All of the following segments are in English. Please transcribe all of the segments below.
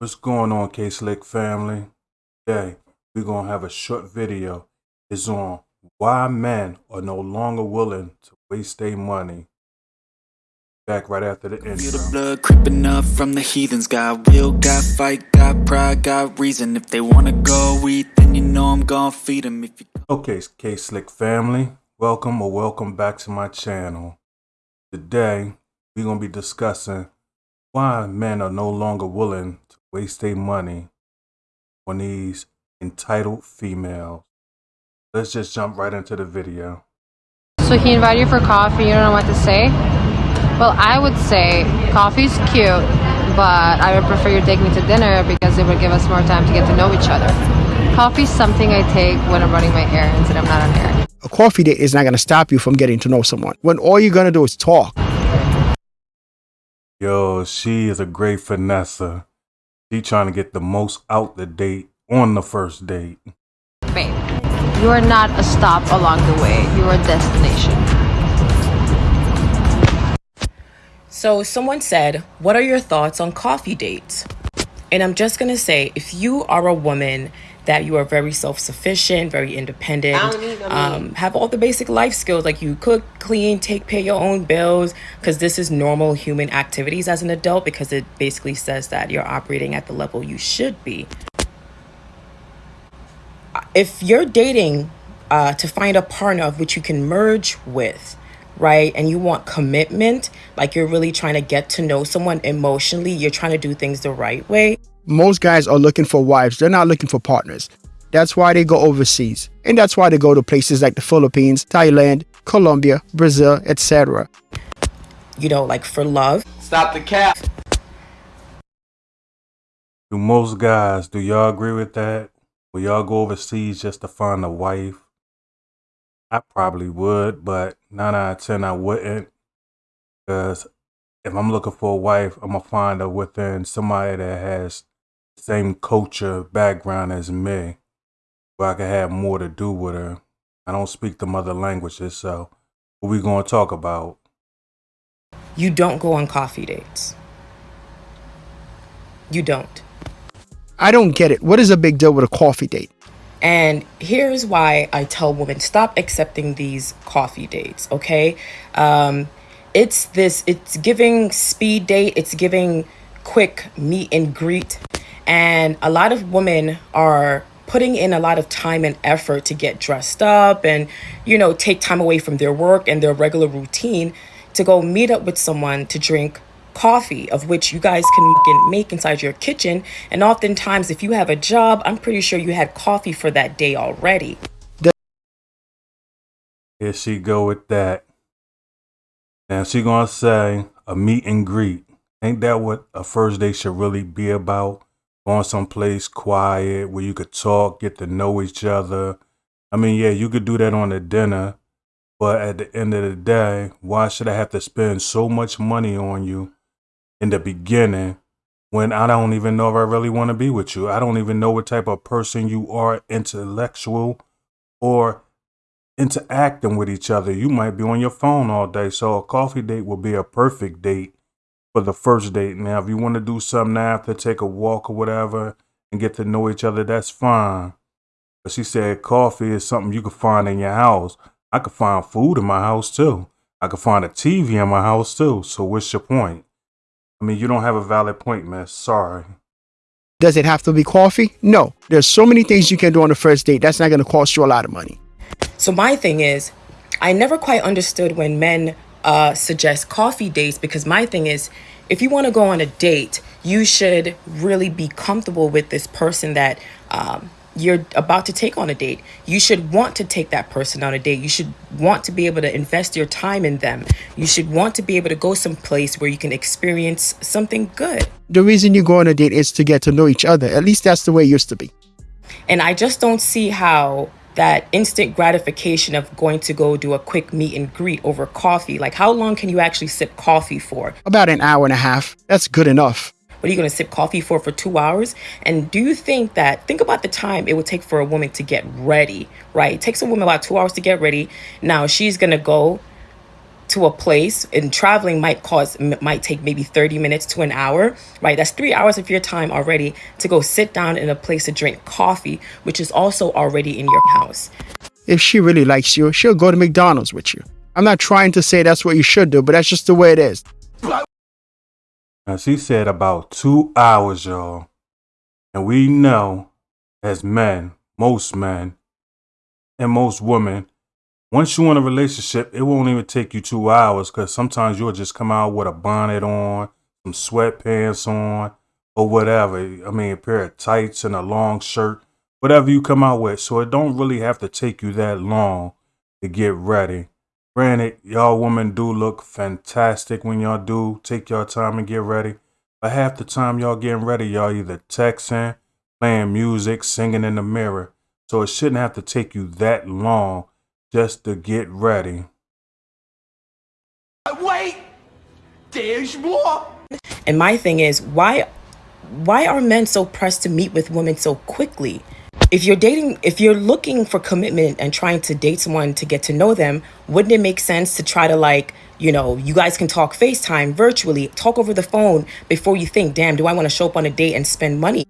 What's going on, K Slick family? Today, we're going to have a short video. It's on why men are no longer willing to waste their money. Back right after the Feel the blood creeping up from the heathens. Got will, got fight, got pride, got reason. If they wanna go eat, then you know I'm gonna feed them. If you Okay, K Slick family, welcome or welcome back to my channel. Today, we're going to be discussing why men are no longer willing to waste their money on these entitled females. Let's just jump right into the video. So he invited you for coffee, you don't know what to say? Well, I would say coffee's cute, but I would prefer you take me to dinner because it would give us more time to get to know each other. Coffee's something I take when I'm running my errands and I'm not on errands. a coffee date is not going to stop you from getting to know someone when all you're going to do is talk. Yo, she is a great finesser. She trying to get the most out the date on the first date. Babe, you are not a stop along the way, you are a destination. So, someone said, What are your thoughts on coffee dates? And I'm just gonna say, if you are a woman that you are very self sufficient, very independent, um, have all the basic life skills like you cook, clean, take pay your own bills, because this is normal human activities as an adult, because it basically says that you're operating at the level you should be. If you're dating uh, to find a partner of which you can merge with, right, and you want commitment, like you're really trying to get to know someone emotionally, you're trying to do things the right way, Most guys are looking for wives, they're not looking for partners. That's why they go overseas. And that's why they go to places like the Philippines, Thailand, Colombia, Brazil, etc. you know, like for love. Stop the cap. Do most guys, do y'all agree with that? Will y'all go overseas just to find a wife? I probably would, but nine out of ten I wouldn't. Because if I'm looking for a wife, I'm gonna find her within somebody that has the same culture background as me, where I can have more to do with her. I don't speak the mother languages, so what we gonna talk about? You don't go on coffee dates. You don't. I don't get it. What is a big deal with a coffee date? And here's why I tell women stop accepting these coffee dates, okay? Um, it's this, it's giving speed date, it's giving quick meet and greet. And a lot of women are putting in a lot of time and effort to get dressed up and, you know, take time away from their work and their regular routine to go meet up with someone to drink coffee of which you guys can make inside your kitchen and oftentimes if you have a job i'm pretty sure you had coffee for that day already Here she go with that. Now she gonna say a meet and greet. Ain't that what a first date should really be about? Going someplace quiet where you could talk, get to know each other. I mean, yeah, you could do that on a dinner, but at the end of the day, why should I have to spend so much money on you in the beginning when I don't even know if I really want to be with you? I don't even know what type of person you are, intellectual or interacting with each other. You might be on your phone all day. So a coffee date would be a perfect date for the first date. Now, if you want to do something after, take a walk or whatever and get to know each other, that's fine. But she said coffee is something you can find in your house. I could find food in my house too. I could find a TV in my house too. So what's your point? I mean, you don't have a valid point, miss. Sorry. Does it have to be coffee? No. There's so many things you can do on the first date. That's not going to cost you a lot of money. so my thing is i never quite understood when men uh, suggest coffee dates because my thing is if you want to go on a date you should really be comfortable with this person that um, you're about to take on a date you should want to take that person on a date you should want to be able to invest your time in them you should want to be able to go someplace where you can experience something good The reason you go on a date is to get to know each other. At least that's the way it used to be. And I just don't see how that instant gratification of going to go do a quick meet and greet over coffee, like how long can you actually sip coffee for? About an hour and a half. That's good enough. What are you going to sip coffee for for two hours? And do you think that, think about the time it would take for a woman to get ready, right? It takes a woman about two hours to get ready. Now she's going to go to a place and traveling might cause might take maybe 30 minutes to an hour right that's three hours of your time already to go sit down in a place to drink coffee which is also already in your house If she really likes you, she'll go to McDonald's with you. I'm not trying to say that's what you should do, but that's just the way it is. Now she said about two hours, y'all. And we know as men, most men, and most women, once you're in a relationship, it won't even take you two hours because sometimes you'll just come out with a bonnet on, some sweatpants on, or whatever. I mean, a pair of tights and a long shirt, whatever you come out with. So it don't really have to take you that long to get ready. Granted, y'all women do look fantastic when y'all do take your time and get ready. But half the time y'all getting ready, y'all either texting, playing music, singing in the mirror. So it shouldn't have to take you that long just to get ready. Wait! There's more! and my thing is why why are men so pressed to meet with women so quickly if you're dating if you're looking for commitment and trying to date someone to get to know them wouldn't it make sense to try to like you know you guys can talk facetime virtually talk over the phone before you think damn do i want to show up on a date and spend money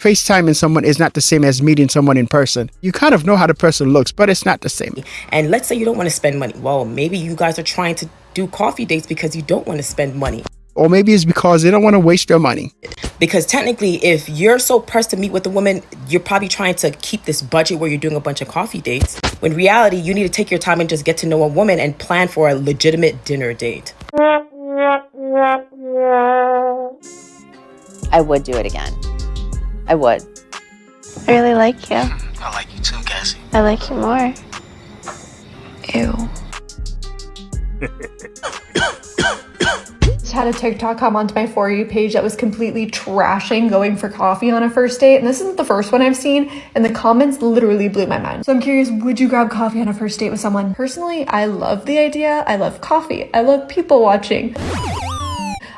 FaceTiming someone is not the same as meeting someone in person. You kind of know how the person looks, but it's not the same. and let's say you don't want to spend money well maybe you guys are trying to do coffee dates because you don't want to spend money Or maybe it's because they don't want to waste their money. because technically if you're so pressed to meet with a woman you're probably trying to keep this budget where you're doing a bunch of coffee dates when reality you need to take your time and just get to know a woman and plan for a legitimate dinner date I would do it again. I would. I really like you. I like you too, Cassie. I like you more. Ew. Just had a TikTok come onto my For You page that was completely trashing going for coffee on a first date. And this isn't the first one I've seen, and the comments literally blew my mind. So I'm curious would you grab coffee on a first date with someone? Personally, I love the idea. I love coffee. I love people watching.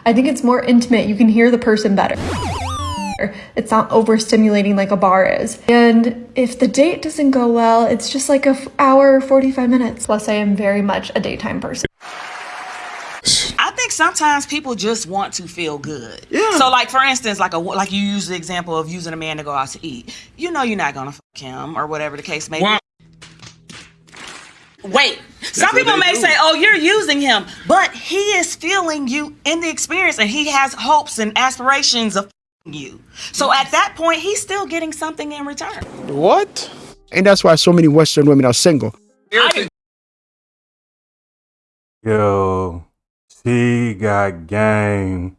I think it's more intimate. You can hear the person better. It's not overstimulating like a bar is. And if the date doesn't go well, it's just like a f- hour, 45 minutes. Plus, I am very much a daytime person. I think sometimes people just want to feel good. Yeah. So, like for instance, like a like you use the example of using a man to go out to eat. You know, you're not gonna fuck him or whatever the case may be. Wait, some people may do. say, "Oh, you're using him," but he is feeling you in the experience, and he has hopes and aspirations of f***ing you. So at that point, he's still getting something in return. What? And that's why so many Western women are single. Yo, she got game.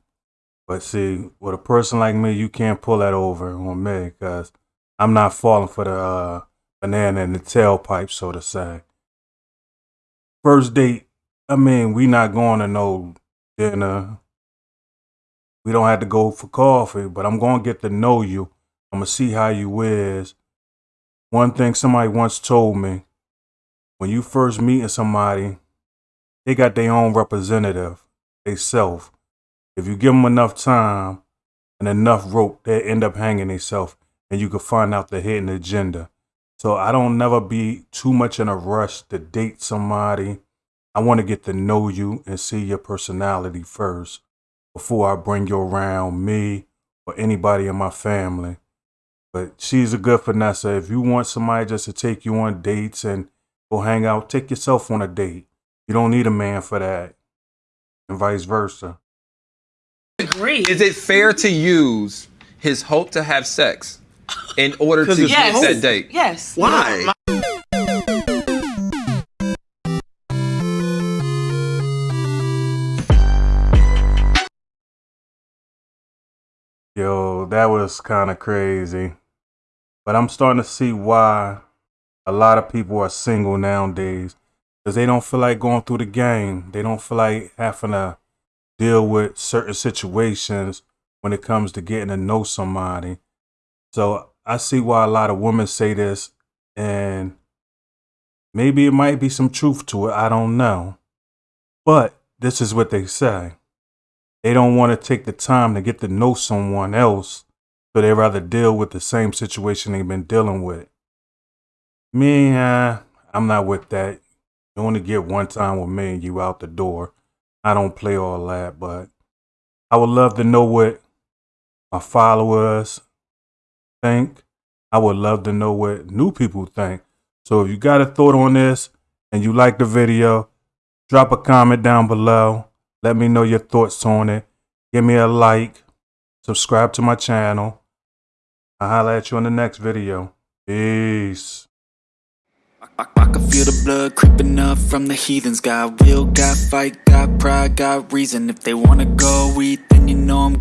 But see, with a person like me, you can't pull that over on me because I'm not falling for the uh, banana in the tailpipe, so to say. First date, I mean, we not going to no dinner. We don't have to go for coffee, but I'm going to get to know you. I'm going to see how you is. One thing somebody once told me, when you first meeting somebody, they got their own representative, they self. If you give them enough time and enough rope, they end up hanging themselves, and you can find out the hidden agenda. So I don't never be too much in a rush to date somebody. I want to get to know you and see your personality first before I bring you around me or anybody in my family. But she's a good finesser. If you want somebody just to take you on dates and go hang out, take yourself on a date. You don't need a man for that, and vice versa. Agree. Is it fair to use his hope to have sex in order to 'Cause get Yes. that date? Yes. Why? Yo, that was kind of crazy. But I'm starting to see why a lot of people are single nowadays. Because they don't feel like going through the game. They don't feel like having to deal with certain situations when it comes to getting to know somebody. So I see why a lot of women say this. And maybe it might be some truth to it. I don't know. But this is what they say they don't want to take the time to get to know someone else, so they rather deal with the same situation they've been dealing with. Me, uh, I'm not with that. You only get one time with me and you out the door. I don't play all that, but I would love to know what my followers think. I would love to know what new people think. So if you got a thought on this and you like the video, drop a comment down below. Let me know your thoughts on it. Give me a like. Subscribe to my channel. I'll holler at you in the next video. Peace. I, I can feel the blood creeping up from the heathens Got will, got fight, got pride, got reason If they wanna go eat, then you know I'm